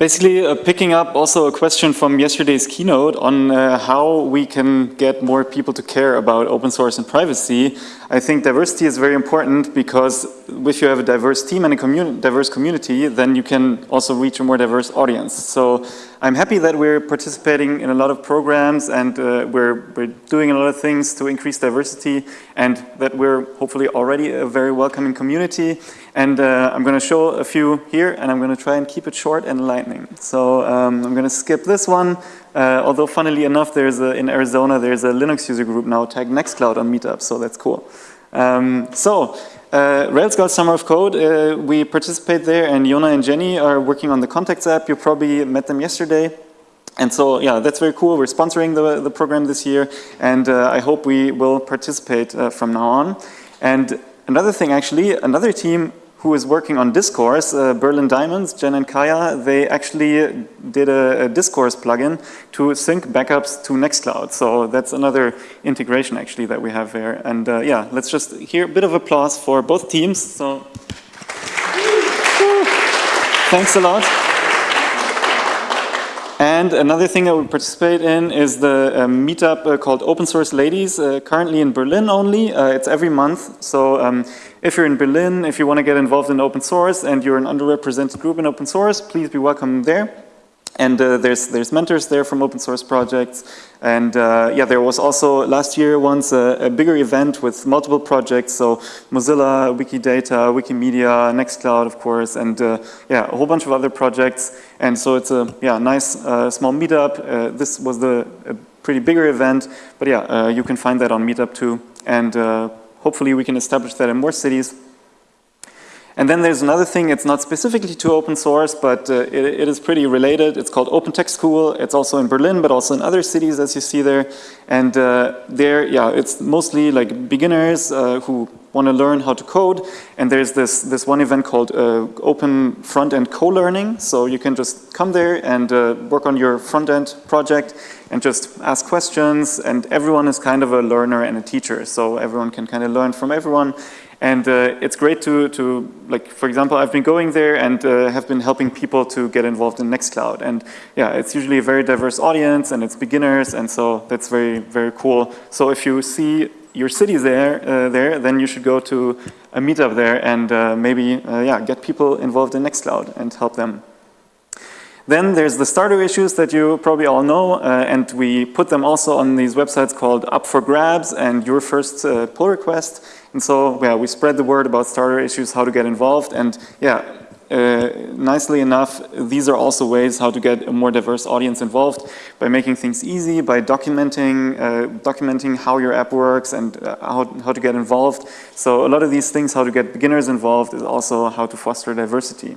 Basically, uh, picking up also a question from yesterday's keynote on uh, how we can get more people to care about open source and privacy. I think diversity is very important because if you have a diverse team and a diverse community, then you can also reach a more diverse audience. So I'm happy that we're participating in a lot of programs and uh, we're, we're doing a lot of things to increase diversity and that we're hopefully already a very welcoming community. And uh, I'm going to show a few here and I'm going to try and keep it short and lightning. So um, I'm going to skip this one. Uh, although funnily enough, there's a, in Arizona, there's a Linux user group now tagged Nextcloud on Meetup, so that's cool. Um, so, uh, Rails Girls Summer of Code, uh, we participate there and Yona and Jenny are working on the Contacts app. You probably met them yesterday. And so, yeah, that's very cool. We're sponsoring the, the program this year and uh, I hope we will participate uh, from now on. And another thing actually, another team who is working on Discourse, uh, Berlin Diamonds, Jen and Kaya, they actually did a, a, Discourse plugin to sync backups to Nextcloud. So that's another integration actually that we have there. And uh, yeah, let's just hear a bit of applause for both teams. So thanks a lot. And another thing that we participate in is the uh, meetup uh, called Open Source Ladies, uh, currently in Berlin only. Uh, it's every month. So um, if you're in Berlin, if you want to get involved in open source and you're an underrepresented group in open source, please be welcome there. And uh, there's there's mentors there from open source projects. And uh, yeah, there was also last year once a, a, bigger event with multiple projects. So Mozilla, Wikidata, Wikimedia, Nextcloud, of course, and uh, yeah, a whole bunch of other projects. And so it's a yeah nice uh, small meetup. Uh, this was the pretty bigger event, but yeah, uh, you can find that on Meetup too. And hopefully we can establish that in more cities. And then there's another thing, it's not specifically to open source, but uh, it, it is pretty related. It's called Open Tech School. It's also in Berlin, but also in other cities, as you see there. And uh, there, yeah, it's mostly like beginners uh, who want to learn how to code. And there's this, this one event called uh, Open Front-End Co-Learning. So you can just come there and uh, work on your front-end project and just ask questions. And everyone is kind of a learner and a teacher. So everyone can kind of learn from everyone. And uh, it's great to, to, like, for example, I've been going there and uh, have been helping people to get involved in Nextcloud. And yeah, it's usually a very diverse audience and it's beginners. And so that's very, very cool. So if you see your city there, uh, there, then you should go to a meetup there and uh, maybe, uh, yeah, get people involved in Nextcloud and help them. Then there's the starter issues that you probably all know, uh, and we put them also on these websites called Up for Grabs and Your First uh, Pull Request. And so, yeah, we spread the word about starter issues, how to get involved, and yeah, nicely enough, these are also ways how to get a more diverse audience involved by making things easy, by documenting, uh, documenting how your app works and uh, how, how to get involved. So a lot of these things, how to get beginners involved is also how to foster diversity.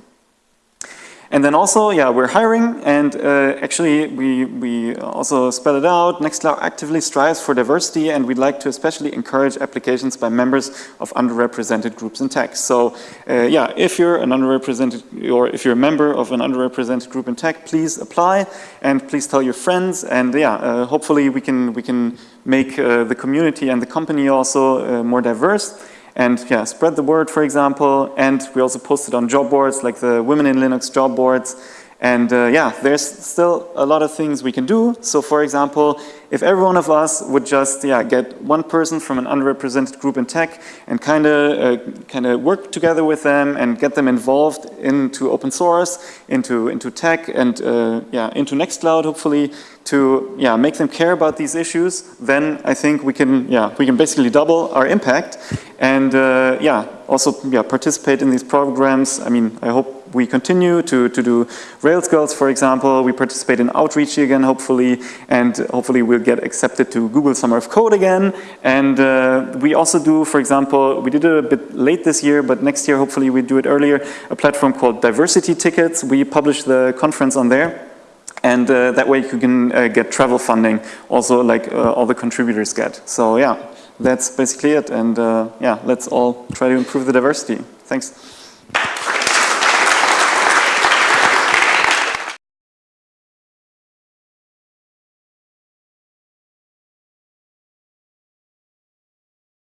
And then also, yeah, we're hiring and uh, actually we, we also spell it out. Nextcloud actively strives for diversity and we'd like to especially encourage applications by members of underrepresented groups in tech. So uh, yeah, if you're an underrepresented or if you're a member of an underrepresented group in tech, please apply and please tell your friends and yeah, uh, hopefully we can, we can make uh, the community and the company also uh, more diverse and yeah, spread the word, for example. And we also posted on job boards like the Women in Linux job boards. And uh, yeah, there's still a lot of things we can do. So for example, if every one of us would just yeah, get one person from an underrepresented group in tech and kind of uh, kind of work together with them and get them involved into open source, into into tech, and uh, yeah, into Nextcloud hopefully to yeah make them care about these issues, then I think we can yeah we can basically double our impact and uh, yeah also yeah participate in these programs. I mean I hope we continue to, to do Rails Girls, for example. We participate in Outreachy again, hopefully, and hopefully we'll get accepted to Google Summer of Code again. And uh, we also do, for example, we did it a bit late this year, but next year, hopefully we do it earlier, a platform called Diversity Tickets. We publish the conference on there. And uh, that way you can uh, get travel funding, also like uh, all the contributors get. So yeah, that's basically it. And uh, yeah, let's all try to improve the diversity. Thanks.